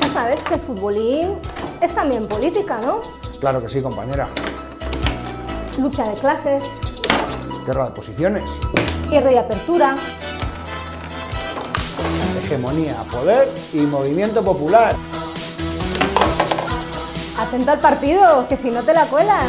Tú sabes que el futbolín es también política, ¿no? Claro que sí, compañera. Lucha de clases, Guerra de posiciones. y apertura. Hegemonía, poder y movimiento popular. Atento al partido, que si no te la cuelan.